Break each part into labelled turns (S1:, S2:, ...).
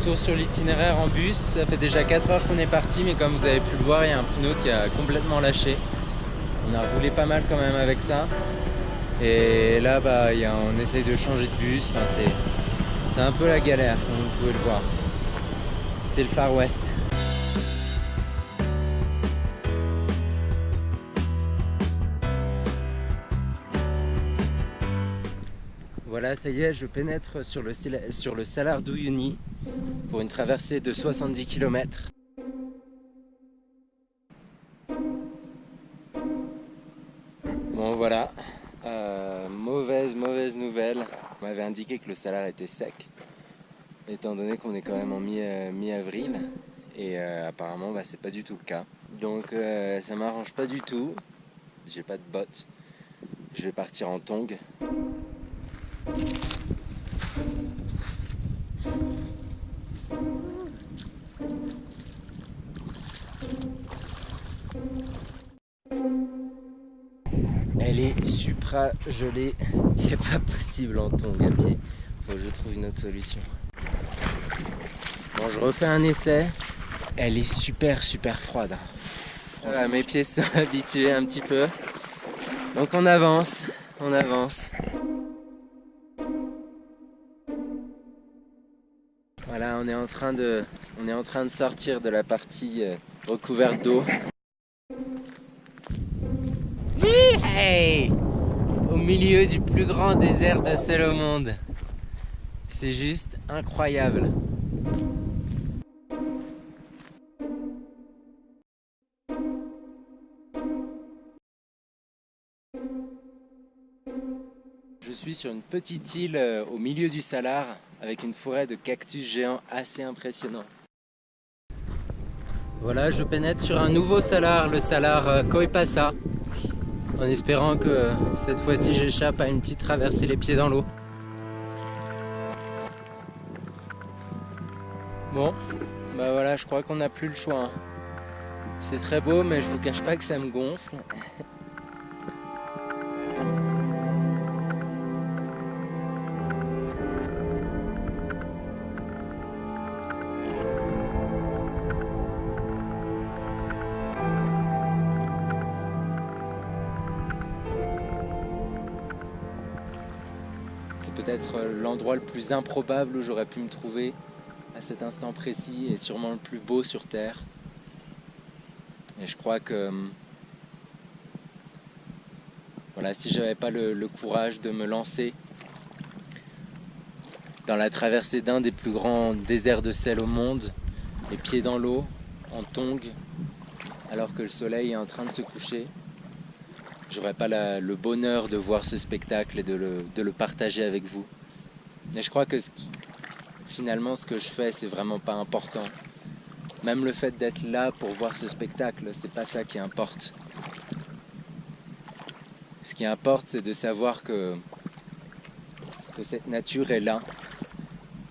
S1: Retour sur l'itinéraire en bus, ça fait déjà 4 heures qu'on est parti mais comme vous avez pu le voir il y a un pneu qui a complètement lâché. On a roulé pas mal quand même avec ça. Et là bah, on essaye de changer de bus, enfin, c'est un peu la galère comme vous pouvez le voir. C'est le Far West. Voilà, ça y est, je pénètre sur le, sur le Salar pour une traversée de 70 km. Bon voilà, euh, mauvaise, mauvaise nouvelle. On m'avait indiqué que le Salar était sec, étant donné qu'on est quand même en euh, mi-avril. et euh, apparemment, bah, c'est pas du tout le cas. Donc ça m'arrange pas du tout. J'ai pas de bottes. Je vais partir en tongs. Elle est supra gelée, c'est pas possible en tongs à pied. Faut que je trouve une autre solution. Bon, je refais un essai. Elle est super super froide. mes pieds sont habitués un petit peu. Donc on avance, on avance. On est en train de, sortir de la partie euh, recouverte d'eau. Au milieu du plus grand désert de sel au monde. C'est juste incroyable. Je suis sur une petite île euh, au milieu du Salar avec une forêt de cactus géants assez impressionnant. Voilà, je pénètre sur un nouveau salar, le salar euh, Koipasa, en espérant que cette fois-ci j'échappe à une petite traversée les pieds dans l'eau. Bon, bah voilà, je crois qu'on n'a plus le choix. Hein. C'est très beau, mais je vous cache pas que ça me gonfle. peut-être l'endroit le plus improbable où j'aurais pu me trouver à cet instant précis et sûrement le plus beau sur Terre. Et je crois que voilà, si j'avais pas le, le, courage de me lancer dans la traversée d'un des plus grands déserts de sel au monde, les pieds dans l'eau, en tongs, alors que le soleil est en train de se coucher, j'aurais pas le bonheur de voir ce spectacle et de le, partager avec vous. Mais je crois que finalement ce que je fais c'est vraiment pas important. Même le fait d'être là pour voir ce spectacle, c'est pas ça qui importe. Ce qui importe c'est de savoir que, que cette nature est là,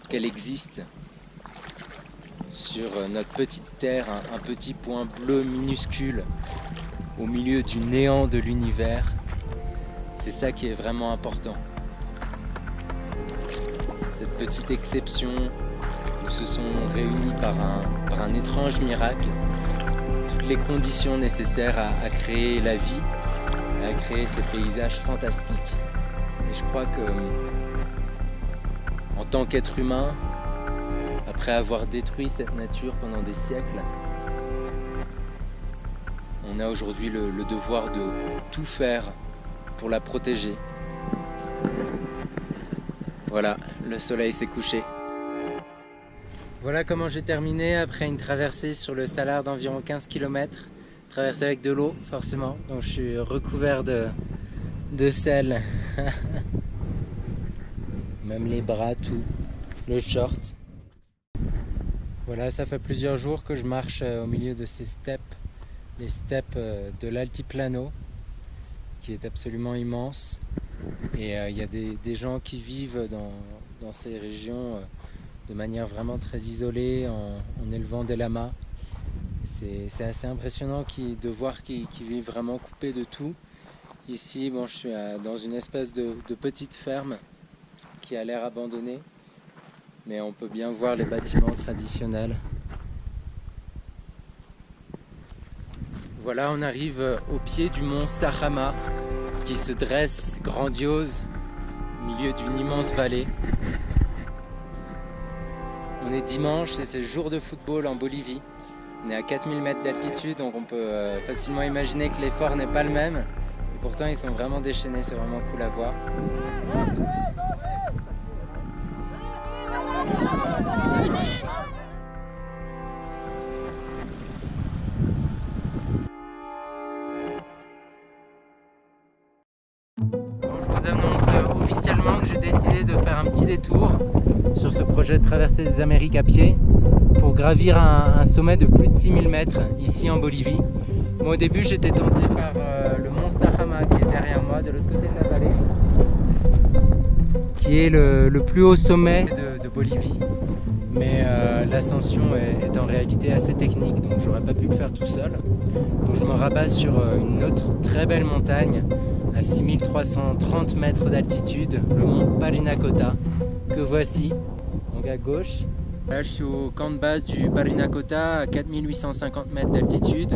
S1: qu'elle existe sur notre petite terre, un petit point bleu minuscule au milieu du néant de l'univers. C'est ça qui est vraiment important. Cette petite exception où se sont réunis par un, étrange miracle toutes les conditions nécessaires à, créer la vie, à créer ces paysages fantastiques. Et je crois que en tant qu'être humain, après avoir détruit cette nature pendant des siècles, on a aujourd'hui le, devoir de tout faire pour la protéger. Voilà, le soleil s'est couché. Voilà comment j'ai terminé après une traversée sur le Salar d'environ 15 km. Traversée avec de l'eau, forcément. Donc je suis recouvert de, de sel. Même les bras, tout. Le short. Voilà, ça fait plusieurs jours que je marche euh, au milieu de ces steppes les steppes euh, de l'altiplano qui est absolument immense. Et euh, il y a des, gens qui vivent dans, ces régions euh, de manière vraiment très isolée en, élevant des lamas. C'est assez impressionnant de voir qu'ils vivent vraiment coupés de tout. Ici je suis dans une espèce de, petite ferme qui a l'air abandonnée mais on peut bien voir les bâtiments traditionnels. Voilà, on arrive au pied du mont Sahama qui se dresse grandiose au milieu d'une immense vallée. On est dimanche et c'est jour de football en Bolivie. On est à 4000 mètres d'altitude donc on peut euh, facilement imaginer que l'effort n'est pas le même. Et pourtant ils sont vraiment déchaînés, c'est vraiment cool à voir. Ce projet de traverser des Amériques à pied pour gravir un, sommet de plus de 6000 mètres ici en Bolivie. au début j'étais tenté par euh, le mont Sahama qui est derrière moi de l'autre côté de la vallée qui est le, plus haut sommet de, Bolivie mais euh, l'ascension est, en réalité assez technique donc j'aurais pas pu le faire tout seul donc je me rabats sur une autre très belle montagne à 6330 mètres d'altitude, le mont Parinacota, que voici, donc à gauche. Là, je suis au camp de base du Parinacota à 4850 mètres d'altitude.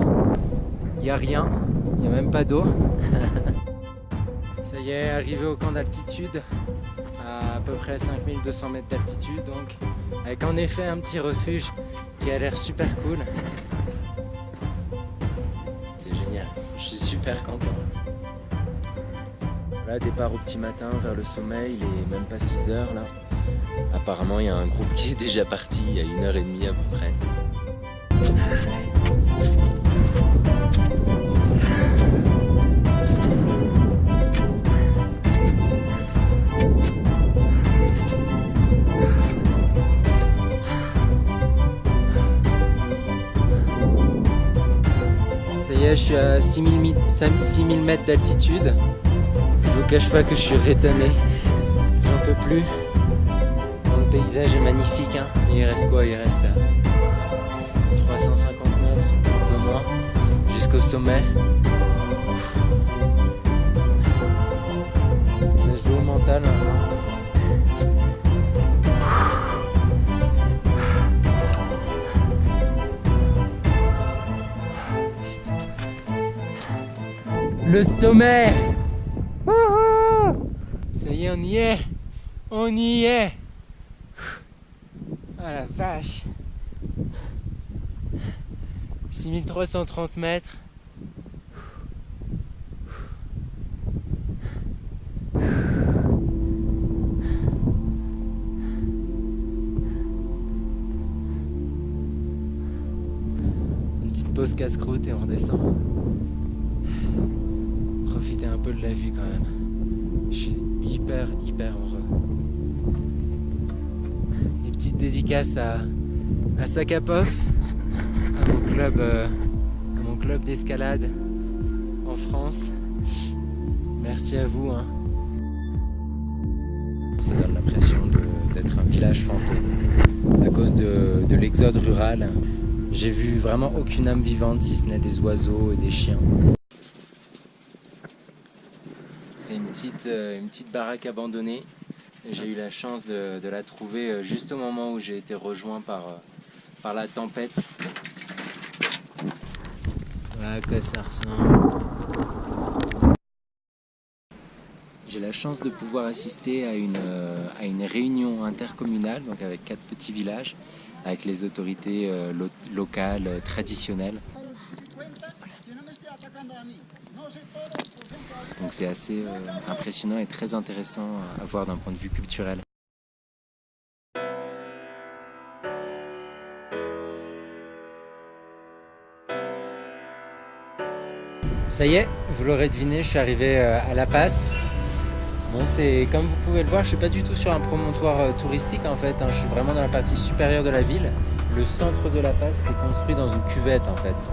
S1: Il n'y a rien, il n'y a même pas d'eau. Ça y est, arrivé au camp d'altitude, à à peu près 5200 mètres d'altitude, donc avec en effet un petit refuge qui a l'air super cool. C'est génial, je suis super content. Là, départ au petit matin vers le sommet, il est même pas 6 heures là. Apparemment, il y a un groupe qui est déjà parti il y a une heure et demie à peu près. Ça y est, je suis à 6000 mètres d'altitude. Je vous cache pas que je suis rétamé. J'en peux plus. Le paysage est magnifique. Hein. Il reste quoi? Il reste 350 mètres, un peu moins, jusqu'au sommet. Ça joue au mental Le sommet ça y est, on y est On y est Ah la vache 6330 mètres Une petite pause casse-croûte et on redescend. Profitez un peu de la vue quand même. Je suis hyper, hyper heureux. Petite dédicace à, à Sakapov, à mon club, euh, mon club d'escalade en France. Merci à vous. Hein. Ça donne l'impression d'être un village fantôme. À cause de, de l'exode rural, j'ai vu vraiment aucune âme vivante si ce n'est des oiseaux et des chiens. C'est une petite, euh, une petite baraque abandonnée. J'ai eu la chance de, la trouver euh, juste au moment où j'ai été rejoint par, euh, par la tempête. Voilà à quoi ça ressemble. J'ai la chance de pouvoir assister à une, à une réunion intercommunale, donc avec quatre petits villages, avec les autorités locales, traditionnelles. Donc c'est assez euh, impressionnant et très intéressant à voir d'un point de vue culturel. Ça y est, vous l'aurez deviné, je suis arrivé euh, à La Passe. Bon, comme vous pouvez le voir, je suis pas du tout sur un promontoire euh, touristique en fait. Hein. Je suis vraiment dans la partie supérieure de la ville. Le centre de La Passe s'est construit dans une cuvette en fait.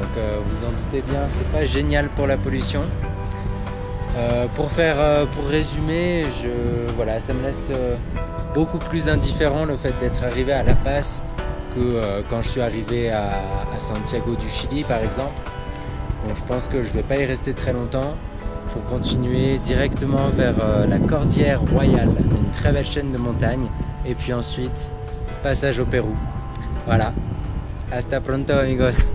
S1: Donc vous en doutez bien, c'est pas génial pour la pollution. Euh, pour, faire, euh, pour résumer, je, voilà, ça me laisse euh, beaucoup plus indifférent le fait d'être arrivé à La Paz que quand je suis arrivé à, Santiago du Chili par exemple. Donc je pense que je vais pas y rester très longtemps pour continuer directement vers la Cordillère Royale, une très belle chaîne de montagnes et puis ensuite passage au Pérou. Hasta pronto amigos